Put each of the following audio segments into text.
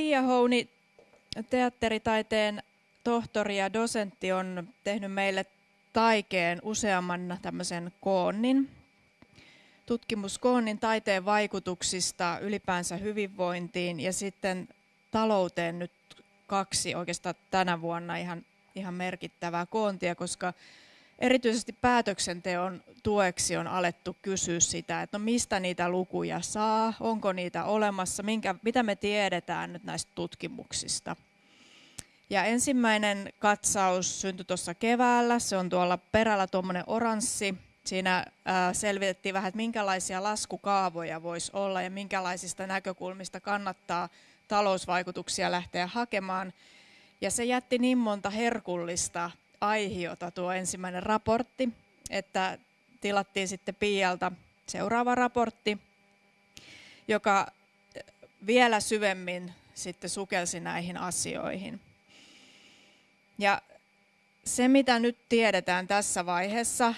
Pia Houni, teatteritaiteen tohtori ja dosentti, on tehnyt meille taikeen useamman tämmöisen koonnin, tutkimuskoonnin taiteen vaikutuksista ylipäänsä hyvinvointiin ja sitten talouteen nyt kaksi oikeastaan tänä vuonna ihan, ihan merkittävää koontia, koska erityisesti päätöksenteon tueksi on alettu kysyä sitä, että no mistä niitä lukuja saa, onko niitä olemassa, minkä, mitä me tiedetään nyt näistä tutkimuksista. Ja ensimmäinen katsaus syntyi tuossa keväällä, se on tuolla perällä tuommoinen oranssi. Siinä selvitettiin vähän, että minkälaisia laskukaavoja voisi olla ja minkälaisista näkökulmista kannattaa talousvaikutuksia lähteä hakemaan. Ja se jätti niin monta herkullista aihiota tuo ensimmäinen raportti, että tilattiin sitten Pialta seuraava raportti, joka vielä syvemmin sitten sukelsi näihin asioihin. Ja se, mitä nyt tiedetään tässä vaiheessa,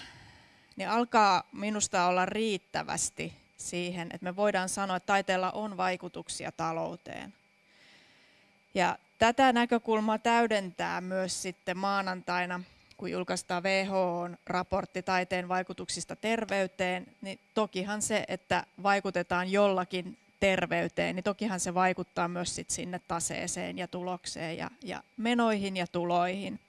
niin alkaa minusta olla riittävästi siihen, että me voidaan sanoa, että taiteella on vaikutuksia talouteen. Ja tätä näkökulmaa täydentää myös sitten maanantaina, kun julkaistaan WHO-raportti taiteen vaikutuksista terveyteen, niin tokihan se, että vaikutetaan jollakin terveyteen, niin tokihan se vaikuttaa myös sit sinne taseeseen ja tulokseen ja, ja menoihin ja tuloihin.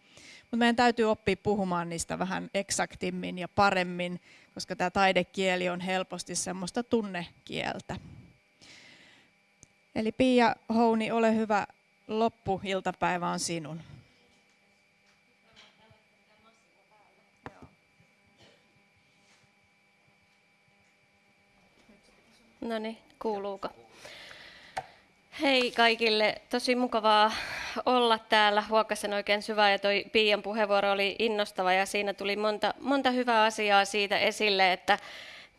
Mutta meidän täytyy oppia puhumaan niistä vähän eksaktimmin ja paremmin, koska tämä taidekieli on helposti semmoista tunnekieltä. Eli Pia Houni, ole hyvä, loppuiltapäivä on sinun. No niin, kuuluuko? Hei kaikille, tosi mukavaa olla täällä. Huokasen oikein syvä ja toi Piian puheenvuoro oli innostava ja siinä tuli monta, monta hyvää asiaa siitä esille, että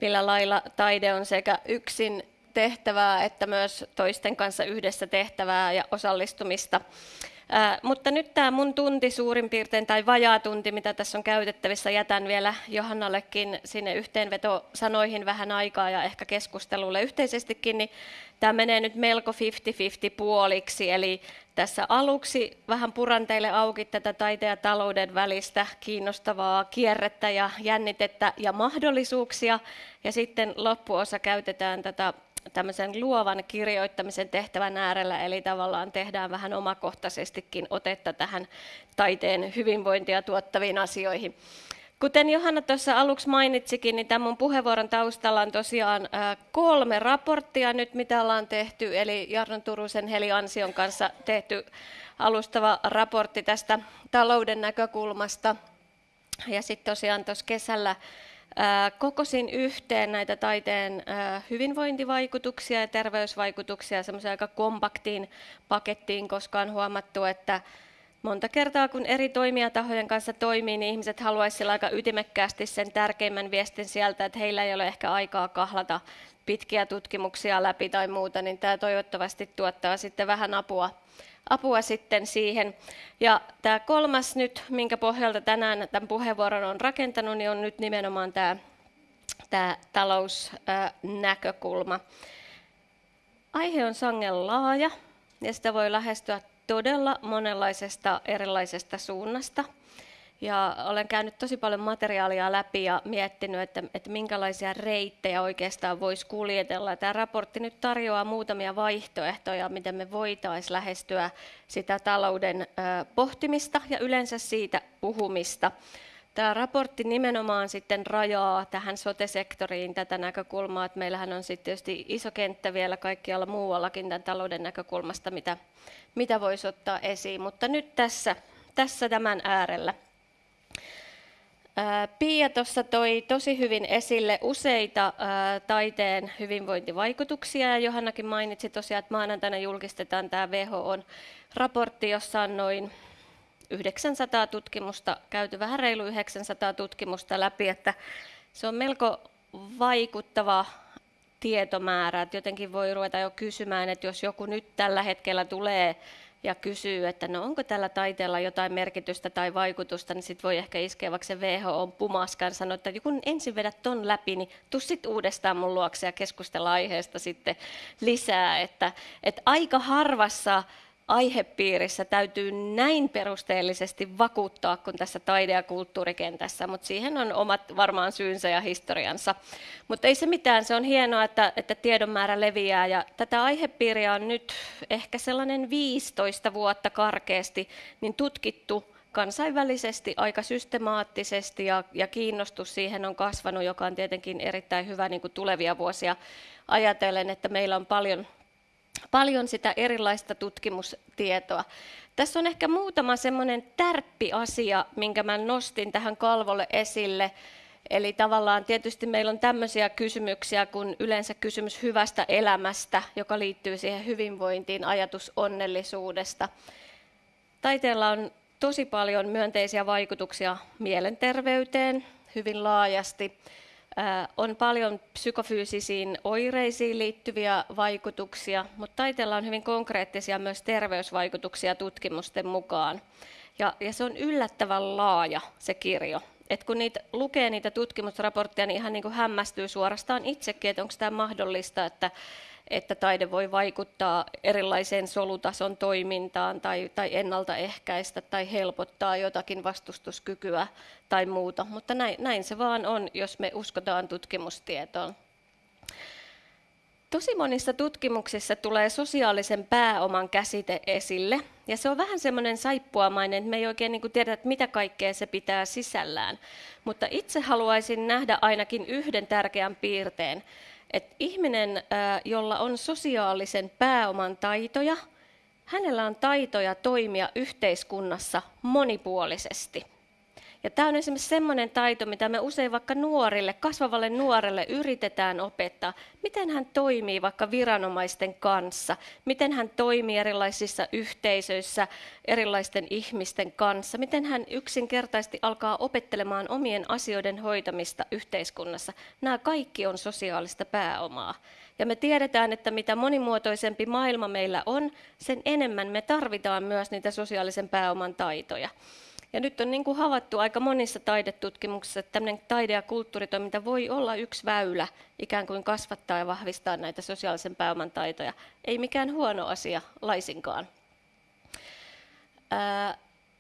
millä lailla taide on sekä yksin tehtävää että myös toisten kanssa yhdessä tehtävää ja osallistumista. Ää, mutta nyt tämä mun tunti suurin piirtein, tai vajaa tunti, mitä tässä on käytettävissä, jätän vielä Johannallekin sinne yhteenvetosanoihin vähän aikaa ja ehkä keskustelulle yhteisestikin, niin tämä menee nyt melko 50-50 puoliksi, eli tässä aluksi vähän puran teille auki tätä taiteen ja talouden välistä kiinnostavaa kierrettä ja jännitettä ja mahdollisuuksia, ja sitten loppuosa käytetään tätä tämmöisen luovan kirjoittamisen tehtävän äärellä, eli tavallaan tehdään vähän omakohtaisestikin otetta tähän taiteen hyvinvointia tuottaviin asioihin. Kuten Johanna tuossa aluksi mainitsikin, niin tämän mun puheenvuoron taustalla on tosiaan kolme raporttia nyt, mitä ollaan tehty, eli Jarno Turusen Heli Ansion kanssa tehty alustava raportti tästä talouden näkökulmasta. Ja sitten tosiaan tuossa kesällä Kokosin yhteen näitä taiteen hyvinvointivaikutuksia ja terveysvaikutuksia semmoiseen aika kompaktiin pakettiin, koska on huomattu, että monta kertaa kun eri toimijatahojen kanssa toimii, niin ihmiset haluaisivat aika ytimekkäästi sen tärkeimmän viestin sieltä, että heillä ei ole ehkä aikaa kahlata pitkiä tutkimuksia läpi tai muuta, niin tämä toivottavasti tuottaa sitten vähän apua apua sitten siihen. Ja tämä kolmas nyt, minkä pohjalta tänään tämän puheenvuoron on rakentanut, niin on nyt nimenomaan tämä, tämä talousnäkökulma. Aihe on sangen laaja ja sitä voi lähestyä todella monenlaisesta erilaisesta suunnasta. Ja olen käynyt tosi paljon materiaalia läpi ja miettinyt, että, että minkälaisia reittejä oikeastaan voisi kuljetella. Tämä raportti nyt tarjoaa muutamia vaihtoehtoja, miten me voitaisiin lähestyä sitä talouden pohtimista ja yleensä siitä puhumista. Tämä raportti nimenomaan sitten rajaa tähän sote-sektoriin tätä näkökulmaa, että meillähän on sitten tietysti iso kenttä vielä kaikkialla muuallakin tämän talouden näkökulmasta, mitä, mitä voisi ottaa esiin. Mutta nyt tässä, tässä tämän äärellä. Pia tuossa toi tosi hyvin esille useita taiteen hyvinvointivaikutuksia. Ja Johannakin mainitsi tosiaan, että maanantaina julkistetaan tämä WHOn raportti, jossa on noin 900 tutkimusta, käyty vähän reilu 900 tutkimusta läpi, että se on melko vaikuttava tietomäärä, että jotenkin voi ruveta jo kysymään, että jos joku nyt tällä hetkellä tulee ja kysyy, että no onko tällä taiteella jotain merkitystä tai vaikutusta, niin sitten voi ehkä iskeä vaikka se WHO pumaskan sanoa, että kun ensin vedät ton läpi, niin tuu sit uudestaan mun luokse ja keskustella aiheesta sitten lisää. Että, että aika harvassa aihepiirissä täytyy näin perusteellisesti vakuuttaa kuin tässä taide- ja kulttuurikentässä, mutta siihen on omat varmaan syynsä ja historiansa. Mutta ei se mitään, se on hienoa, että, että tiedon määrä leviää ja tätä aihepiiriä on nyt ehkä sellainen 15 vuotta karkeasti niin tutkittu kansainvälisesti aika systemaattisesti ja, ja kiinnostus siihen on kasvanut, joka on tietenkin erittäin hyvä niin kuin tulevia vuosia ajatellen, että meillä on paljon paljon sitä erilaista tutkimustietoa. Tässä on ehkä muutama semmoinen tärppiasia, minkä mä nostin tähän kalvolle esille. Eli tavallaan tietysti meillä on tämmöisiä kysymyksiä kuin yleensä kysymys hyvästä elämästä, joka liittyy siihen hyvinvointiin, ajatus onnellisuudesta. Taiteella on tosi paljon myönteisiä vaikutuksia mielenterveyteen hyvin laajasti. On paljon psykofyysisiin oireisiin liittyviä vaikutuksia, mutta taiteella on hyvin konkreettisia myös terveysvaikutuksia tutkimusten mukaan. Ja, ja se on yllättävän laaja se kirjo. Et kun niitä, lukee niitä tutkimusraportteja, niin ihan niin kuin hämmästyy suorastaan itsekin, että onko tämä mahdollista, että että taide voi vaikuttaa erilaiseen solutason toimintaan tai, tai ennaltaehkäistä tai helpottaa jotakin vastustuskykyä tai muuta. Mutta näin, näin se vaan on, jos me uskotaan tutkimustietoon. Tosi monissa tutkimuksissa tulee sosiaalisen pääoman käsite esille, ja se on vähän semmoinen saippuamainen, että me ei oikein niin tiedä, että mitä kaikkea se pitää sisällään. Mutta itse haluaisin nähdä ainakin yhden tärkeän piirteen, että ihminen, jolla on sosiaalisen pääoman taitoja, hänellä on taitoja toimia yhteiskunnassa monipuolisesti. Ja tämä on esimerkiksi sellainen taito, mitä me usein vaikka nuorille, kasvavalle nuorelle yritetään opettaa. Miten hän toimii vaikka viranomaisten kanssa, miten hän toimii erilaisissa yhteisöissä erilaisten ihmisten kanssa, miten hän yksinkertaisesti alkaa opettelemaan omien asioiden hoitamista yhteiskunnassa. Nämä kaikki on sosiaalista pääomaa. Ja me tiedetään, että mitä monimuotoisempi maailma meillä on, sen enemmän me tarvitaan myös niitä sosiaalisen pääoman taitoja. Ja nyt on niin kuin havaittu aika monissa taidetutkimuksissa, että tämmöinen taide- ja kulttuuritoiminta voi olla yksi väylä ikään kuin kasvattaa ja vahvistaa näitä sosiaalisen pääoman taitoja. Ei mikään huono asia laisinkaan. Ää,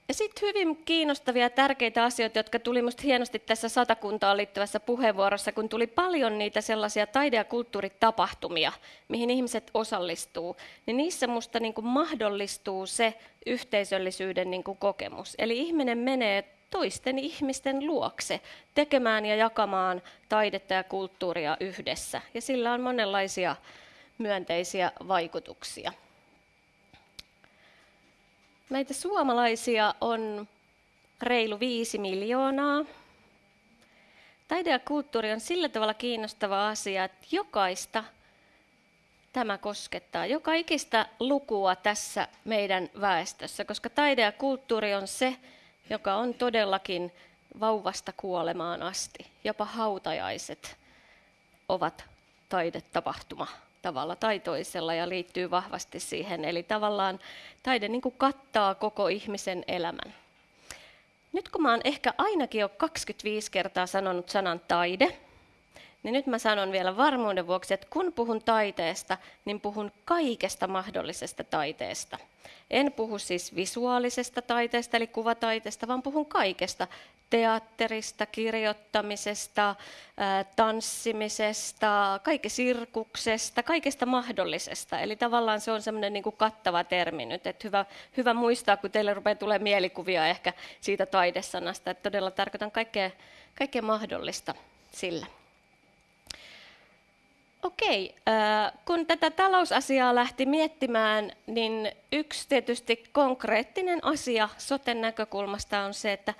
ja sitten hyvin kiinnostavia ja tärkeitä asioita, jotka tuli minusta hienosti tässä satakuntaan liittyvässä puheenvuorossa, kun tuli paljon niitä sellaisia taide- ja kulttuuritapahtumia, mihin ihmiset osallistuu, niin niissä minusta niin kuin mahdollistuu se yhteisöllisyyden niin kuin kokemus. Eli ihminen menee toisten ihmisten luokse tekemään ja jakamaan taidetta ja kulttuuria yhdessä. Ja sillä on monenlaisia myönteisiä vaikutuksia. Meitä suomalaisia on reilu viisi miljoonaa. Taide ja kulttuuri on sillä tavalla kiinnostava asia, että jokaista tämä koskettaa, joka ikistä lukua tässä meidän väestössä, koska taide ja kulttuuri on se, joka on todellakin vauvasta kuolemaan asti. Jopa hautajaiset ovat taidetapahtuma tavalla tai toisella ja liittyy vahvasti siihen. Eli tavallaan taide niin kuin kattaa koko ihmisen elämän. Nyt kun mä oon ehkä ainakin jo 25 kertaa sanonut sanan taide, niin nyt mä sanon vielä varmuuden vuoksi, että kun puhun taiteesta, niin puhun kaikesta mahdollisesta taiteesta. En puhu siis visuaalisesta taiteesta, eli kuvataiteesta, vaan puhun kaikesta. Teatterista, kirjoittamisesta, tanssimisesta, kaikki sirkuksesta, kaikesta mahdollisesta. Eli tavallaan se on semmoinen niin kuin kattava termi nyt. Että hyvä, hyvä muistaa, kun teille rupeaa tulee mielikuvia ehkä siitä taidesanasta, että todella tarkoitan kaikkea, kaikkea mahdollista sillä. Okei, kun tätä talousasiaa lähti miettimään, niin yksi tietysti konkreettinen asia soten näkökulmasta on se, että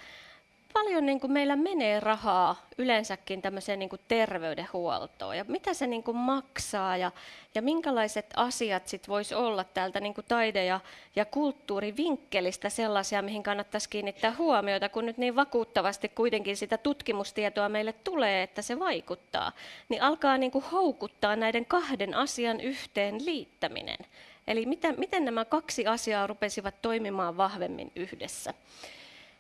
paljon niin kuin meillä menee rahaa yleensäkin tämmöiseen niin kuin terveydenhuoltoon ja mitä se niin kuin maksaa ja, ja minkälaiset asiat sit voisi olla täältä niin kuin taide- ja, ja kulttuurivinkkelistä sellaisia, mihin kannattaisi kiinnittää huomiota, kun nyt niin vakuuttavasti kuitenkin sitä tutkimustietoa meille tulee, että se vaikuttaa, niin alkaa niin kuin houkuttaa näiden kahden asian yhteen liittäminen. Eli miten, miten nämä kaksi asiaa rupesivat toimimaan vahvemmin yhdessä.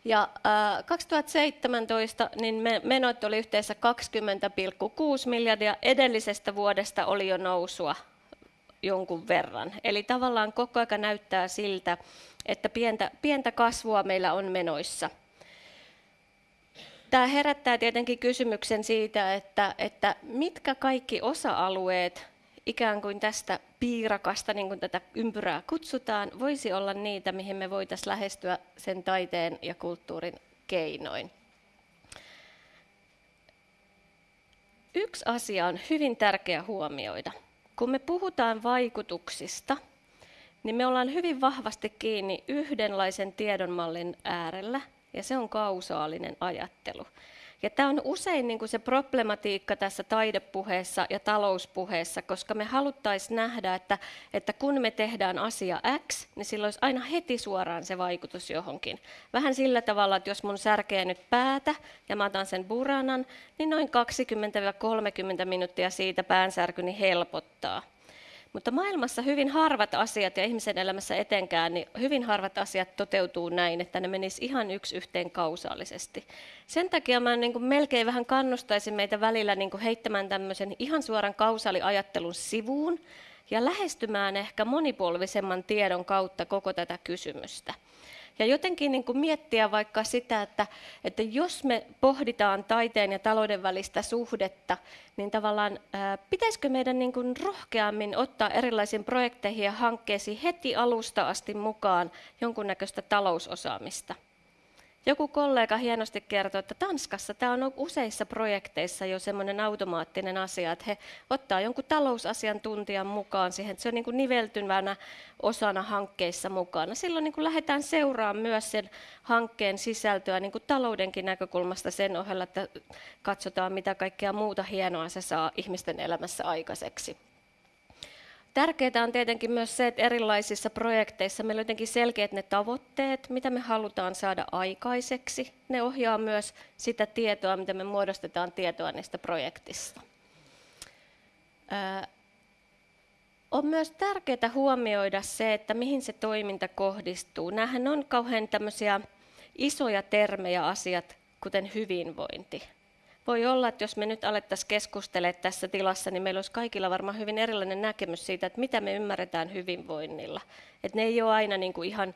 Ja äh, 2017 niin menot oli yhteensä 20,6 miljardia. Edellisestä vuodesta oli jo nousua jonkun verran. Eli tavallaan koko ajan näyttää siltä, että pientä, pientä kasvua meillä on menoissa. Tämä herättää tietenkin kysymyksen siitä, että, että mitkä kaikki osa-alueet ikään kuin tästä piirakasta, niin kuin tätä ympyrää kutsutaan, voisi olla niitä, mihin me voitaisiin lähestyä sen taiteen ja kulttuurin keinoin. Yksi asia on hyvin tärkeä huomioida. Kun me puhutaan vaikutuksista, niin me ollaan hyvin vahvasti kiinni yhdenlaisen tiedonmallin äärellä, ja se on kausaalinen ajattelu. Ja tämä on usein niin kuin se problematiikka tässä taidepuheessa ja talouspuheessa, koska me haluttaisiin nähdä, että, että kun me tehdään asia X, niin sillä olisi aina heti suoraan se vaikutus johonkin. Vähän sillä tavalla, että jos mun särkee nyt päätä ja mä otan sen buranan, niin noin 20-30 minuuttia siitä päänsärkyni helpottaa. Mutta maailmassa hyvin harvat asiat ja ihmisen elämässä etenkään, niin hyvin harvat asiat toteutuu näin, että ne menis ihan yksi yhteen kausaalisesti. Sen takia mä niin kuin melkein vähän kannustaisin meitä välillä niin kuin heittämään tämmöisen ihan suoran kausaaliajattelun sivuun ja lähestymään ehkä monipolvisemman tiedon kautta koko tätä kysymystä. Ja jotenkin niin kuin miettiä vaikka sitä, että, että jos me pohditaan taiteen ja talouden välistä suhdetta, niin tavallaan ää, pitäisikö meidän niin kuin rohkeammin ottaa erilaisiin projekteihin ja hankkeisiin heti alusta asti mukaan jonkunnäköistä talousosaamista. Joku kollega hienosti kertoi, että Tanskassa tämä on useissa projekteissa jo semmoinen automaattinen asia, että he ottaa jonkun talousasiantuntijan mukaan siihen, että se on niin kuin niveltyvänä osana hankkeissa mukana. Silloin niin kuin lähdetään seuraamaan myös sen hankkeen sisältöä niin kuin taloudenkin näkökulmasta sen ohella, että katsotaan mitä kaikkea muuta hienoa se saa ihmisten elämässä aikaiseksi. Tärkeää on tietenkin myös se, että erilaisissa projekteissa meillä on jotenkin selkeät ne tavoitteet, mitä me halutaan saada aikaiseksi. Ne ohjaa myös sitä tietoa, mitä me muodostetaan tietoa niistä projektista. on myös tärkeää huomioida se, että mihin se toiminta kohdistuu. Nämähän on kauhean tämmöisiä isoja termejä asiat, kuten hyvinvointi voi olla, että jos me nyt alettaisiin keskustelemaan tässä tilassa, niin meillä olisi kaikilla varmaan hyvin erilainen näkemys siitä, että mitä me ymmärretään hyvinvoinnilla. Että ne ei ole aina niin kuin ihan,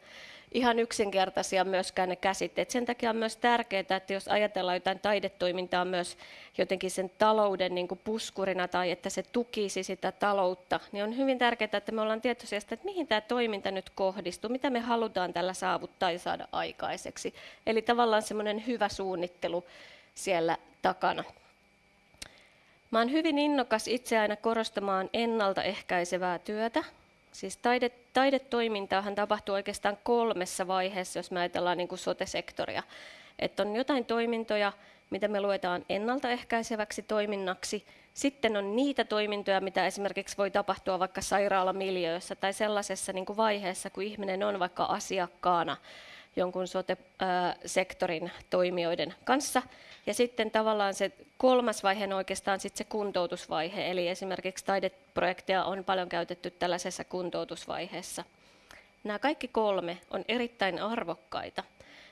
ihan yksinkertaisia myöskään ne käsitteet. Sen takia on myös tärkeää, että jos ajatellaan jotain taidetoimintaa myös jotenkin sen talouden niin kuin puskurina tai että se tukisi sitä taloutta, niin on hyvin tärkeää, että me ollaan tietoisia että mihin tämä toiminta nyt kohdistuu, mitä me halutaan tällä saavuttaa ja saada aikaiseksi. Eli tavallaan semmoinen hyvä suunnittelu siellä takana. Mä olen hyvin innokas itse aina korostamaan ennaltaehkäisevää työtä. Siis taide, taidetoimintaahan tapahtuu oikeastaan kolmessa vaiheessa, jos me ajatellaan niin kuin sote-sektoria. Että on jotain toimintoja, mitä me luetaan ennaltaehkäiseväksi toiminnaksi. Sitten on niitä toimintoja, mitä esimerkiksi voi tapahtua vaikka sairaalamiljöössä tai sellaisessa niin kuin vaiheessa, kun ihminen on vaikka asiakkaana jonkun sote-sektorin toimijoiden kanssa. Ja sitten tavallaan se kolmas vaihe on oikeastaan sitten se kuntoutusvaihe, eli esimerkiksi taideprojekteja on paljon käytetty tällaisessa kuntoutusvaiheessa. Nämä kaikki kolme on erittäin arvokkaita,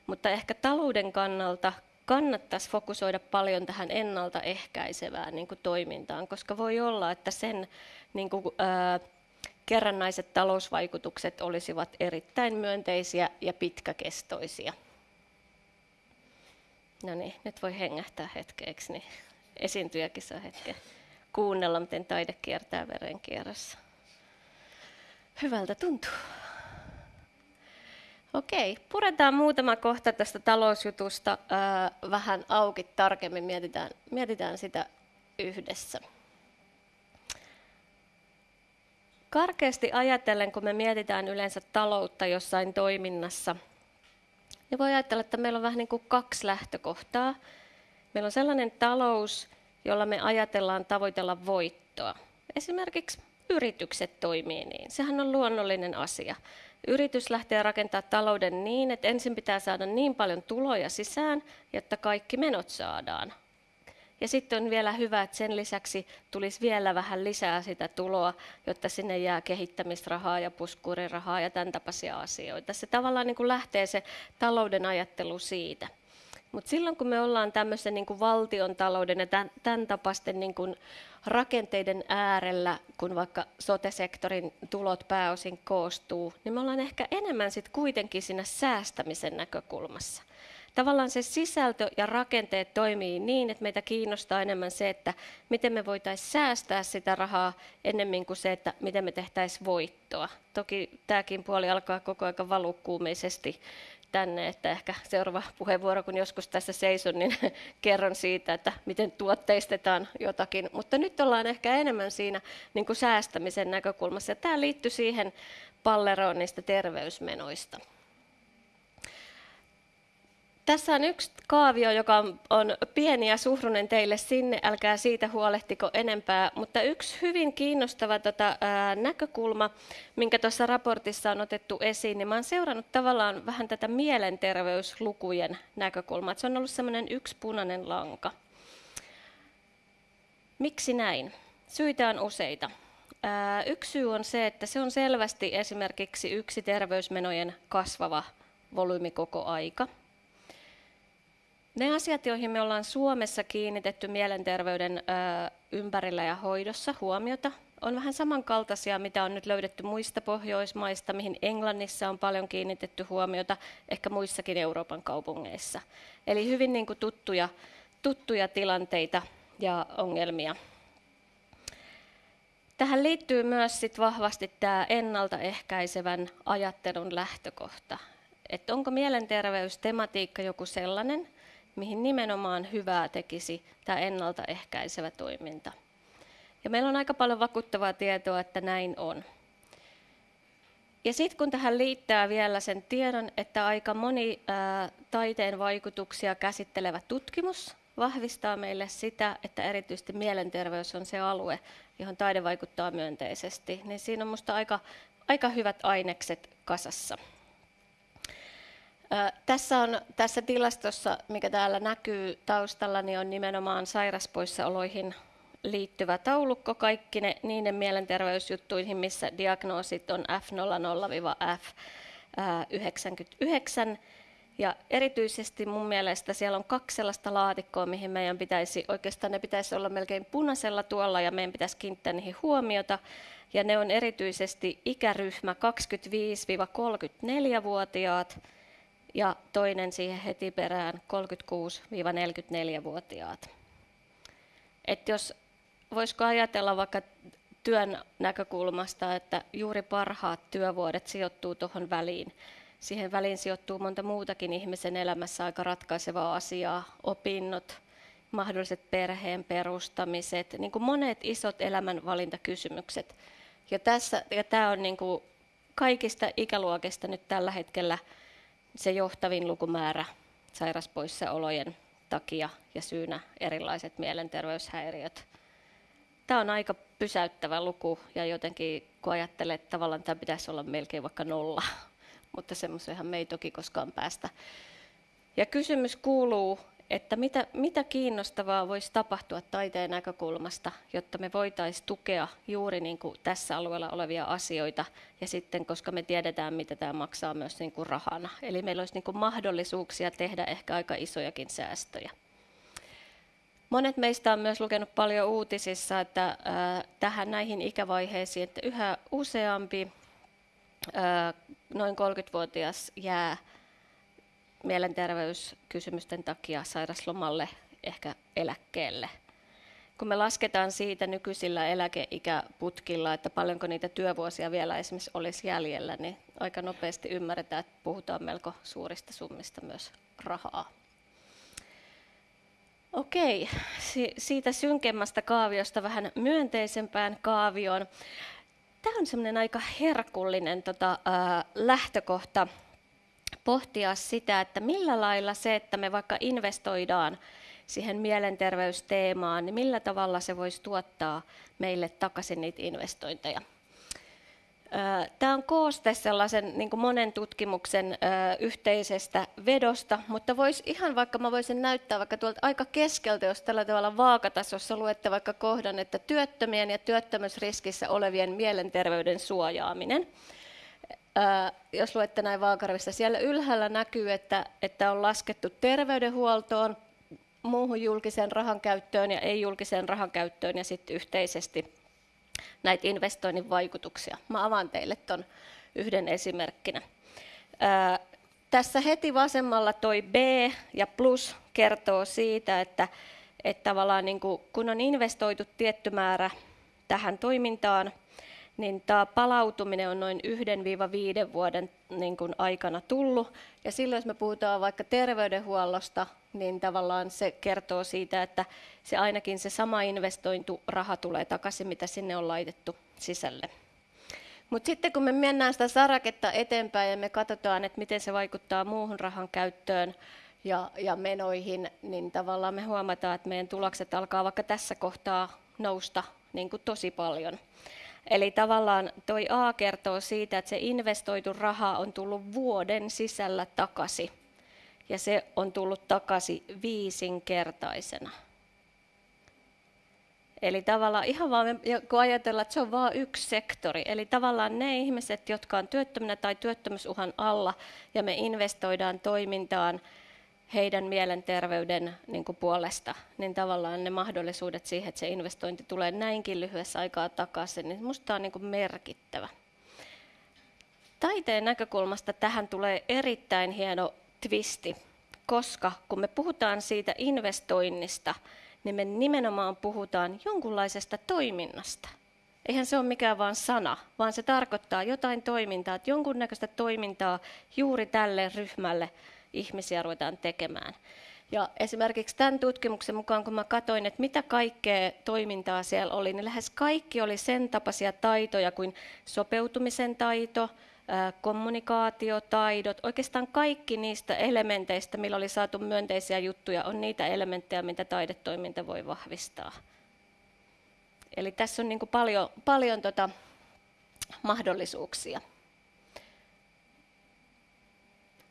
mutta ehkä talouden kannalta kannattaisi fokusoida paljon tähän ennaltaehkäisevään niin kuin toimintaan, koska voi olla, että sen niin kuin, ää, kerrannaiset talousvaikutukset olisivat erittäin myönteisiä ja pitkäkestoisia. No niin, nyt voi hengähtää hetkeeksi, niin esiintyjäkin saa hetken kuunnella, miten taide kiertää verenkierrossa. Hyvältä tuntuu. Okei, puretaan muutama kohta tästä talousjutusta vähän auki tarkemmin, mietitään, mietitään sitä yhdessä. Karkeasti ajatellen, kun me mietitään yleensä taloutta jossain toiminnassa, niin voi ajatella, että meillä on vähän niin kuin kaksi lähtökohtaa. Meillä on sellainen talous, jolla me ajatellaan tavoitella voittoa. Esimerkiksi yritykset toimii niin. Sehän on luonnollinen asia. Yritys lähtee rakentamaan talouden niin, että ensin pitää saada niin paljon tuloja sisään, jotta kaikki menot saadaan. Ja sitten on vielä hyvä, että sen lisäksi tulisi vielä vähän lisää sitä tuloa, jotta sinne jää kehittämisrahaa ja puskurirahaa ja tämän tapaisia asioita. Se tavallaan niin kuin lähtee se talouden ajattelu siitä. Mutta silloin kun me ollaan tämmöisen niin kuin valtion talouden ja tämän, tämän tapaisten niin kuin rakenteiden äärellä, kun vaikka sote-sektorin tulot pääosin koostuu, niin me ollaan ehkä enemmän sitten kuitenkin siinä säästämisen näkökulmassa. Tavallaan se sisältö ja rakenteet toimii niin, että meitä kiinnostaa enemmän se, että miten me voitaisiin säästää sitä rahaa ennemmin kuin se, että miten me tehtäisiin voittoa. Toki tämäkin puoli alkaa koko ajan valukkuumeisesti tänne, että ehkä seuraava puheenvuoro, kun joskus tässä seison, niin kerron siitä, että miten tuotteistetaan jotakin. Mutta nyt ollaan ehkä enemmän siinä niin kuin säästämisen näkökulmassa. Ja tämä liittyy siihen palleroon niistä terveysmenoista. Tässä on yksi kaavio, joka on pieni ja suhrunen teille sinne, älkää siitä huolehtiko enempää, mutta yksi hyvin kiinnostava tota, ää, näkökulma, minkä tuossa raportissa on otettu esiin, niin mä olen seurannut tavallaan vähän tätä mielenterveyslukujen näkökulmaa, se on ollut semmoinen yksi punainen lanka. Miksi näin? Syitä on useita. Ää, yksi syy on se, että se on selvästi esimerkiksi yksi terveysmenojen kasvava volyymi koko aika – ne asiat, joihin me ollaan Suomessa kiinnitetty mielenterveyden ympärillä ja hoidossa huomiota, on vähän samankaltaisia, mitä on nyt löydetty muista Pohjoismaista, mihin Englannissa on paljon kiinnitetty huomiota, ehkä muissakin Euroopan kaupungeissa. Eli hyvin niin kuin tuttuja, tuttuja tilanteita ja ongelmia. Tähän liittyy myös sit vahvasti tämä ennaltaehkäisevän ajattelun lähtökohta. Että onko mielenterveystematiikka joku sellainen, mihin nimenomaan hyvää tekisi tämä ennaltaehkäisevä toiminta. Ja meillä on aika paljon vakuuttavaa tietoa, että näin on. Ja sitten kun tähän liittää vielä sen tiedon, että aika moni ää, taiteen vaikutuksia käsittelevä tutkimus vahvistaa meille sitä, että erityisesti mielenterveys on se alue, johon taide vaikuttaa myönteisesti, niin siinä on minusta aika, aika hyvät ainekset kasassa. Tässä, on, tässä tilastossa, mikä täällä näkyy taustalla, niin on nimenomaan sairaspoissaoloihin liittyvä taulukko kaikki ne, niiden mielenterveysjuttuihin, missä diagnoosit on F00-F99. Ja erityisesti mun mielestä siellä on kaksi sellaista laatikkoa, mihin meidän pitäisi, oikeastaan ne pitäisi olla melkein punaisella tuolla ja meidän pitäisi kiinnittää niihin huomiota. Ja ne on erityisesti ikäryhmä 25-34-vuotiaat, ja toinen siihen heti perään 36-44-vuotiaat. Et jos voisiko ajatella vaikka työn näkökulmasta, että juuri parhaat työvuodet sijoittuu tuohon väliin. Siihen väliin sijoittuu monta muutakin ihmisen elämässä aika ratkaisevaa asiaa, opinnot, mahdolliset perheen perustamiset, niin kuin monet isot elämänvalintakysymykset. Ja, tässä, ja tämä on niin kuin kaikista ikäluokista nyt tällä hetkellä se johtavin lukumäärä sairaspoissaolojen takia ja syynä erilaiset mielenterveyshäiriöt. Tämä on aika pysäyttävä luku ja jotenkin kun ajattelee, että tavallaan tämä pitäisi olla melkein vaikka nolla, mutta semmoisenhan me ei toki koskaan päästä. Ja kysymys kuuluu, että mitä, mitä kiinnostavaa voisi tapahtua taiteen näkökulmasta, jotta me voitaisiin tukea juuri niin kuin tässä alueella olevia asioita, ja sitten koska me tiedetään, mitä tämä maksaa myös niin kuin rahana. Eli meillä olisi niin kuin mahdollisuuksia tehdä ehkä aika isojakin säästöjä. Monet meistä on myös lukenut paljon uutisissa, että äh, tähän näihin ikävaiheisiin, että yhä useampi äh, noin 30-vuotias jää mielenterveyskysymysten takia sairaslomalle, ehkä eläkkeelle. Kun me lasketaan siitä nykyisillä eläkeikäputkilla, että paljonko niitä työvuosia vielä esimerkiksi olisi jäljellä, niin aika nopeasti ymmärretään, että puhutaan melko suurista summista myös rahaa. Okei, siitä synkemmästä kaaviosta vähän myönteisempään kaavioon. Tämä on semmoinen aika herkullinen tota, ää, lähtökohta pohtia sitä, että millä lailla se, että me vaikka investoidaan siihen mielenterveysteemaan, niin millä tavalla se voisi tuottaa meille takaisin niitä investointeja. Tämä on kooste sellaisen niin kuin monen tutkimuksen yhteisestä vedosta, mutta vois ihan vaikka mä voisin näyttää vaikka tuolta aika keskeltä, jos tällä tavalla vaakatasossa luette vaikka kohdan, että työttömien ja työttömyysriskissä olevien mielenterveyden suojaaminen. Jos luette näin vaakarvissa, siellä ylhäällä näkyy, että, että on laskettu terveydenhuoltoon, muuhun julkiseen rahan käyttöön ja ei-julkiseen rahan käyttöön ja sitten yhteisesti näitä investoinnin vaikutuksia. Mä avaan teille tuon yhden esimerkkinä. Ää, tässä heti vasemmalla toi B ja plus kertoo siitä, että, että tavallaan niin kuin, kun on investoitu tietty määrä tähän toimintaan, niin tämä palautuminen on noin 1-5 vuoden niin kuin aikana tullut. Ja silloin, jos me puhutaan vaikka terveydenhuollosta, niin tavallaan se kertoo siitä, että se ainakin se sama investointu raha tulee takaisin, mitä sinne on laitettu sisälle. Mutta sitten kun me mennään sitä saraketta eteenpäin ja me katsotaan, että miten se vaikuttaa muuhun rahan käyttöön ja, ja menoihin, niin tavallaan me huomataan, että meidän tulokset alkaa vaikka tässä kohtaa nousta niin kuin tosi paljon. Eli tavallaan toi A kertoo siitä, että se investoitu raha on tullut vuoden sisällä takaisin. Ja se on tullut takaisin viisinkertaisena. Eli tavallaan ihan vaan, kun ajatellaan, että se on vain yksi sektori, eli tavallaan ne ihmiset, jotka on työttömänä tai työttömyysuhan alla, ja me investoidaan toimintaan heidän mielenterveyden niin kuin puolesta, niin tavallaan ne mahdollisuudet siihen, että se investointi tulee näinkin lyhyessä aikaa takaisin, niin minusta on niin kuin merkittävä. Taiteen näkökulmasta tähän tulee erittäin hieno twisti, koska kun me puhutaan siitä investoinnista, niin me nimenomaan puhutaan jonkunlaisesta toiminnasta. Eihän se ole mikään vain sana, vaan se tarkoittaa jotain toimintaa, että jonkunnäköistä toimintaa juuri tälle ryhmälle ihmisiä ruvetaan tekemään. Ja esimerkiksi tämän tutkimuksen mukaan, kun mä katsoin, että mitä kaikkea toimintaa siellä oli, niin lähes kaikki oli sen tapaisia taitoja kuin sopeutumisen taito, kommunikaatiotaidot, oikeastaan kaikki niistä elementeistä, millä oli saatu myönteisiä juttuja, on niitä elementtejä, mitä taidetoiminta voi vahvistaa. Eli tässä on niin paljon, paljon tota mahdollisuuksia.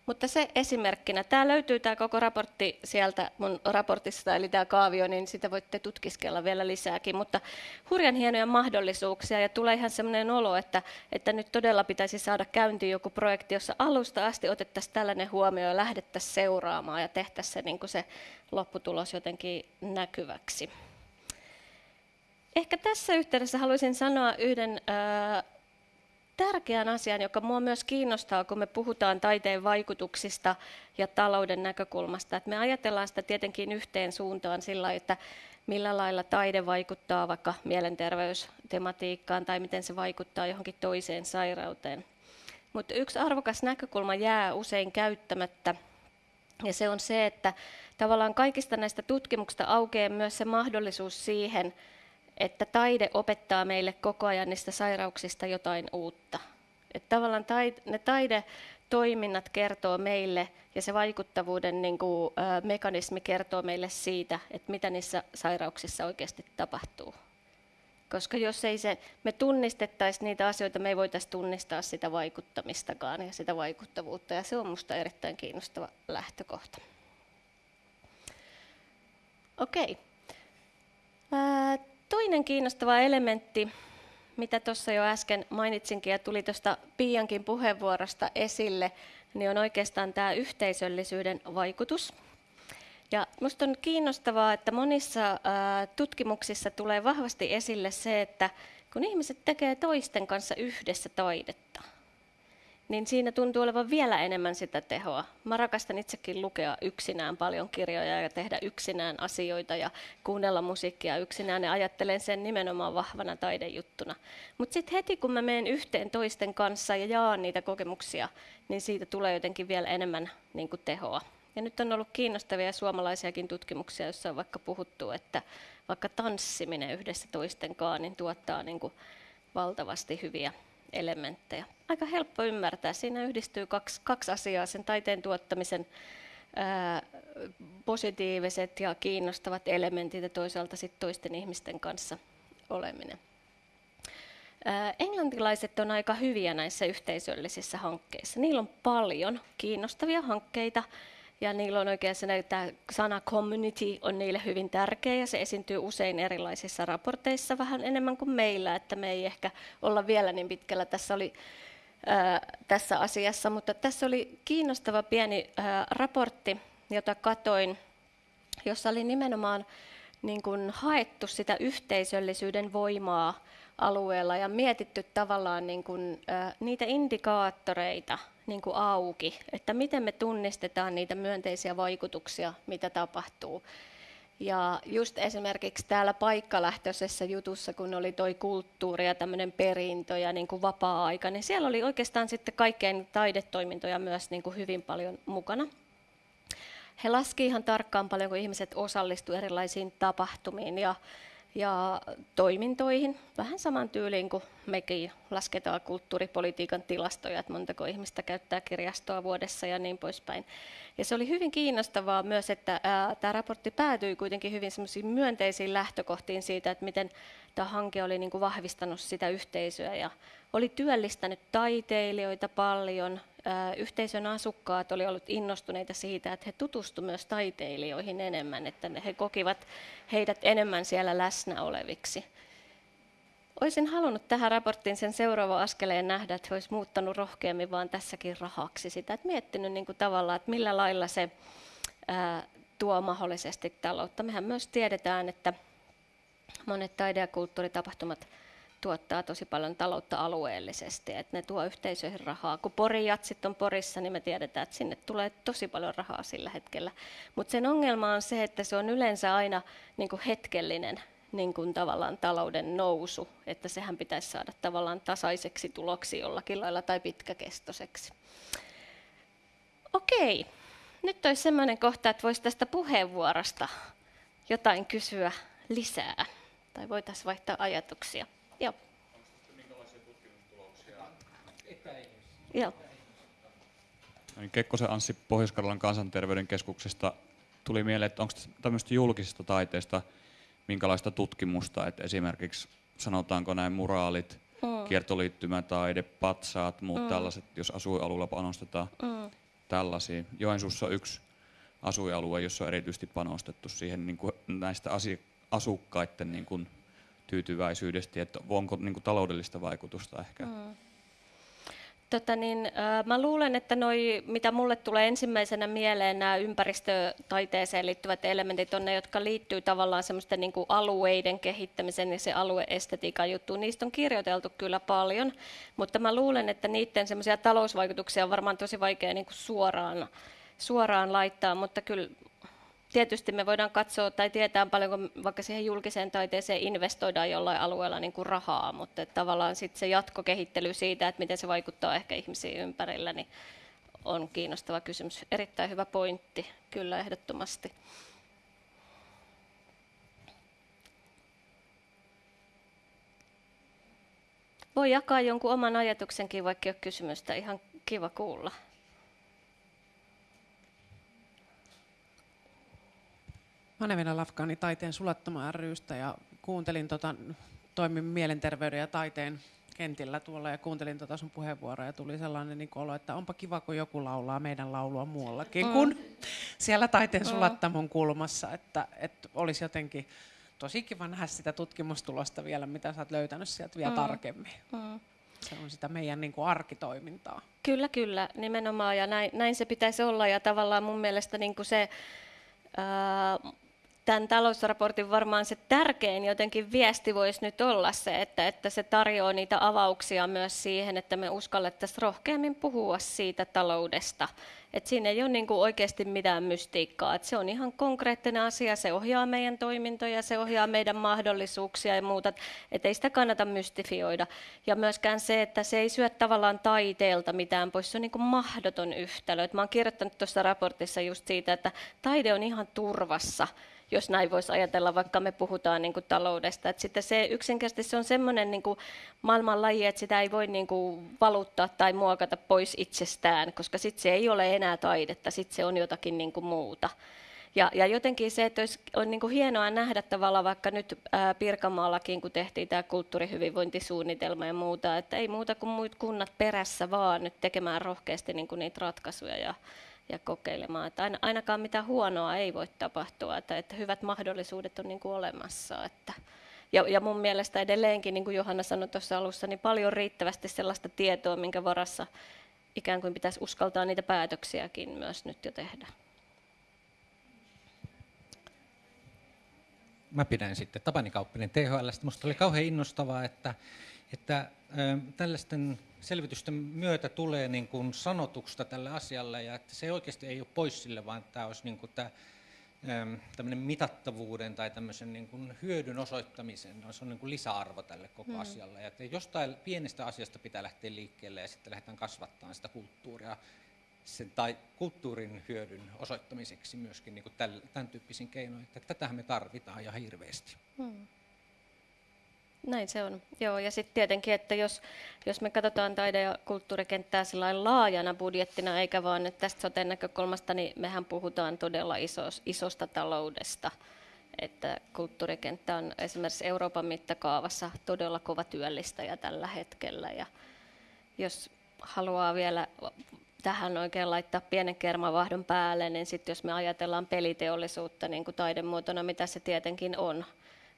Mutta se esimerkkinä. Tämä löytyy tämä koko raportti sieltä mun raportista, eli tämä kaavio, niin sitä voitte tutkiskella vielä lisääkin. Mutta hurjan hienoja mahdollisuuksia ja tulee ihan sellainen olo, että, että nyt todella pitäisi saada käyntiin joku projekti, jossa alusta asti otettaisiin tällainen huomio ja lähdettäisiin seuraamaan ja tehtäisiin se, niin se lopputulos jotenkin näkyväksi. Ehkä tässä yhteydessä haluaisin sanoa yhden äh, tärkeän asian, joka minua myös kiinnostaa, kun me puhutaan taiteen vaikutuksista ja talouden näkökulmasta. Että me ajatellaan sitä tietenkin yhteen suuntaan sillä, että millä lailla taide vaikuttaa vaikka mielenterveystematiikkaan tai miten se vaikuttaa johonkin toiseen sairauteen. Mutta yksi arvokas näkökulma jää usein käyttämättä, ja se on se, että tavallaan kaikista näistä tutkimuksista aukeaa myös se mahdollisuus siihen, että taide opettaa meille koko ajan niistä sairauksista jotain uutta. Että tavallaan taide, ne taidetoiminnat kertoo meille ja se vaikuttavuuden niin kuin, ä, mekanismi kertoo meille siitä, että mitä niissä sairauksissa oikeasti tapahtuu. Koska jos ei se, me tunnistettaisiin niitä asioita, me ei voitaisiin tunnistaa sitä vaikuttamistakaan ja sitä vaikuttavuutta. Ja se on minusta erittäin kiinnostava lähtökohta. Okei. Okay. Toinen kiinnostava elementti, mitä tuossa jo äsken mainitsinkin ja tuli tuosta Piiankin puheenvuorosta esille, niin on oikeastaan tämä yhteisöllisyyden vaikutus. Ja minusta on kiinnostavaa, että monissa tutkimuksissa tulee vahvasti esille se, että kun ihmiset tekee toisten kanssa yhdessä taidetta, niin siinä tuntuu olevan vielä enemmän sitä tehoa. Mä rakastan itsekin lukea yksinään paljon kirjoja ja tehdä yksinään asioita ja kuunnella musiikkia yksinään ja ajattelen sen nimenomaan vahvana taidejuttuna. Mutta sitten heti kun mä menen yhteen toisten kanssa ja jaan niitä kokemuksia, niin siitä tulee jotenkin vielä enemmän niin kuin tehoa. Ja nyt on ollut kiinnostavia suomalaisiakin tutkimuksia, joissa on vaikka puhuttu, että vaikka tanssiminen yhdessä toisten kanssa niin tuottaa niin kuin valtavasti hyviä elementtejä. Aika helppo ymmärtää. Siinä yhdistyy kaksi, kaksi asiaa, sen taiteen tuottamisen ää, positiiviset ja kiinnostavat elementit ja toisaalta sit toisten ihmisten kanssa oleminen. Englantilaiset on aika hyviä näissä yhteisöllisissä hankkeissa. Niillä on paljon kiinnostavia hankkeita ja niillä on oikein se, että sana community on niille hyvin tärkeä ja se esiintyy usein erilaisissa raporteissa vähän enemmän kuin meillä, että me ei ehkä olla vielä niin pitkällä. Tässä oli tässä asiassa, mutta tässä oli kiinnostava pieni raportti, jota katoin, jossa oli nimenomaan niin kuin haettu sitä yhteisöllisyyden voimaa alueella ja mietitty tavallaan niin kuin, niitä indikaattoreita niin kuin auki, että miten me tunnistetaan niitä myönteisiä vaikutuksia, mitä tapahtuu. Ja just esimerkiksi täällä paikkalähtöisessä jutussa, kun oli toi kulttuuri ja tämmöinen perintö ja niin kuin vapaa-aika, niin siellä oli oikeastaan sitten kaikkein taidetoimintoja myös niin kuin hyvin paljon mukana. He laski ihan tarkkaan paljon, kun ihmiset osallistuivat erilaisiin tapahtumiin ja ja toimintoihin, vähän saman tyyliin kuin mekin lasketaan kulttuuripolitiikan tilastoja, että montako ihmistä käyttää kirjastoa vuodessa ja niin poispäin. Ja se oli hyvin kiinnostavaa myös, että ää, tämä raportti päätyi kuitenkin hyvin myönteisiin lähtökohtiin siitä, että miten tämä hanke oli niin kuin vahvistanut sitä yhteisöä ja oli työllistänyt taiteilijoita paljon, yhteisön asukkaat oli ollut innostuneita siitä, että he tutustuivat myös taiteilijoihin enemmän, että he kokivat heidät enemmän siellä läsnä oleviksi. Olisin halunnut tähän raporttiin sen seuraavan askeleen nähdä, että he olisi muuttanut rohkeammin vaan tässäkin rahaksi sitä, että miettinyt niin kuin tavallaan, että millä lailla se ää, tuo mahdollisesti taloutta. Mehän myös tiedetään, että monet taide- ja kulttuuritapahtumat tuottaa tosi paljon taloutta alueellisesti, että ne tuo yhteisöihin rahaa. Kun Porin jatsit on Porissa, niin me tiedetään, että sinne tulee tosi paljon rahaa sillä hetkellä. Mutta sen ongelma on se, että se on yleensä aina niin kuin hetkellinen niin kuin tavallaan talouden nousu, että sehän pitäisi saada tavallaan tasaiseksi tuloksi jollakin lailla tai pitkäkestoiseksi. Okei, nyt olisi sellainen kohta, että voisi tästä puheenvuorosta jotain kysyä lisää tai voitaisiin vaihtaa ajatuksia. Joo. Joo. Niin Kekkosen Anssi Pohjois-Karjalan kansanterveyden keskuksesta tuli mieleen, että onko tämmöistä julkisesta taiteesta minkälaista tutkimusta, että esimerkiksi sanotaanko näin muraalit, mm. kiertoliittymätaide, patsaat, muut mm. tällaiset, jos asuinalueella panostetaan mm. tällaisia. Joensuussa on yksi asuinalue, jossa on erityisesti panostettu siihen niin kuin näistä asukkaiden niin kuin tyytyväisyydestä, että onko niin kuin, taloudellista vaikutusta ehkä? Mm. Tota niin, äh, mä luulen, että noi, mitä mulle tulee ensimmäisenä mieleen, nämä ympäristötaiteeseen liittyvät elementit on ne, jotka liittyy tavallaan semmoisten niin kuin alueiden kehittämisen ja se alueestetiikan juttu. Niistä on kirjoiteltu kyllä paljon, mutta mä luulen, että niiden semmoisia talousvaikutuksia on varmaan tosi vaikea niin kuin suoraan, suoraan laittaa, mutta kyllä tietysti me voidaan katsoa tai tietää paljonko vaikka siihen julkiseen taiteeseen investoidaan jollain alueella niin kuin rahaa, mutta että tavallaan sitten se jatkokehittely siitä, että miten se vaikuttaa ehkä ihmisiin ympärillä, niin on kiinnostava kysymys. Erittäin hyvä pointti, kyllä ehdottomasti. Voi jakaa jonkun oman ajatuksenkin, vaikka ei ole kysymystä. Ihan kiva kuulla. Manevina Lafkani taiteen sulattama rystä ja kuuntelin, tota, toimin mielenterveyden ja taiteen kentillä tuolla ja kuuntelin tota sun puheenvuoroa ja tuli sellainen niin olo, että onpa kiva, kun joku laulaa meidän laulua muuallakin mm. kuin siellä taiteen sulattamon kulmassa, että, että olisi jotenkin tosi kiva nähdä sitä tutkimustulosta vielä, mitä sä oot löytänyt sieltä vielä mm. tarkemmin. Mm. Se on sitä meidän niin kuin arkitoimintaa. Kyllä, kyllä, nimenomaan ja näin, näin se pitäisi olla ja tavallaan mun mielestä niin kuin se, ää, tämän talousraportin varmaan se tärkein jotenkin viesti voisi nyt olla se, että, että se tarjoaa niitä avauksia myös siihen, että me uskallettaisiin rohkeammin puhua siitä taloudesta. Et siinä ei ole niin kuin oikeasti mitään mystiikkaa. Et se on ihan konkreettinen asia, se ohjaa meidän toimintoja, se ohjaa meidän mahdollisuuksia ja muuta. Et ei sitä kannata mystifioida. Ja myöskään se, että se ei syö tavallaan taiteelta mitään pois, se on niin kuin mahdoton yhtälö. Et mä oon kirjoittanut tuossa raportissa just siitä, että taide on ihan turvassa jos näin voisi ajatella, vaikka me puhutaan niin kuin taloudesta. Et sitten se yksinkertaisesti se on semmoinen niin kuin maailmanlaji, että sitä ei voi niin kuin valuttaa tai muokata pois itsestään, koska sitten se ei ole enää taidetta, sitten se on jotakin niin kuin muuta. Ja, ja jotenkin se, että olisi, on niin kuin hienoa nähdä tavallaan vaikka nyt ää, Pirkanmaallakin, kun tehtiin tämä kulttuurihyvinvointisuunnitelma ja muuta, että ei muuta kuin muut kunnat perässä vaan nyt tekemään rohkeasti niin kuin niitä ratkaisuja ja, ja kokeilemaan. Että ainakaan mitään huonoa ei voi tapahtua, että, että hyvät mahdollisuudet on niin kuin olemassa. Että, ja, ja mun mielestä edelleenkin, niin kuin Johanna sanoi tuossa alussa, niin paljon riittävästi sellaista tietoa, minkä varassa ikään kuin pitäisi uskaltaa niitä päätöksiäkin myös nyt jo tehdä. Mä pidän sitten Tapani Kauppinen THLstä. Minusta oli kauhean innostavaa, että, että tällaisten selvitysten myötä tulee niin kuin sanotuksesta tälle asialle ja että se oikeasti ei ole pois sille, vaan tämä olisi niin kuin tämä tämmöinen mitattavuuden tai tämmöisen niin kuin hyödyn osoittamisen, se on niin kuin lisäarvo tälle koko mm. asialle. Ja että jostain pienestä asiasta pitää lähteä liikkeelle ja sitten lähdetään kasvattamaan sitä kulttuuria sen, tai kulttuurin hyödyn osoittamiseksi myöskin niin kuin tämän, tämän tyyppisin keinoin. Että tätähän me tarvitaan ja hirveästi. Mm. Näin se on. Joo, ja sitten tietenkin, että jos, jos me katsotaan taide- ja kulttuurikenttää laajana budjettina, eikä vaan nyt tästä soten näkökulmasta, niin mehän puhutaan todella isos, isosta taloudesta. Että kulttuurikenttä on esimerkiksi Euroopan mittakaavassa todella kova työllistäjä tällä hetkellä. Ja jos haluaa vielä tähän oikein laittaa pienen kermavahdon päälle, niin sitten jos me ajatellaan peliteollisuutta niin kuin taidemuotona, mitä se tietenkin on,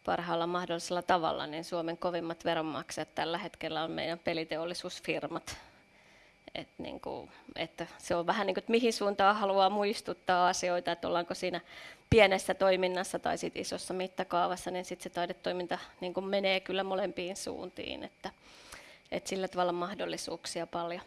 parhaalla mahdollisella tavalla, niin Suomen kovimmat veronmaksajat tällä hetkellä on meidän peliteollisuusfirmat. Et niin kuin, että se on vähän niin kuin, että mihin suuntaan haluaa muistuttaa asioita, että ollaanko siinä pienessä toiminnassa tai sit isossa mittakaavassa, niin sitten se taidetoiminta niin kuin menee kyllä molempiin suuntiin, että, että sillä tavalla mahdollisuuksia paljon.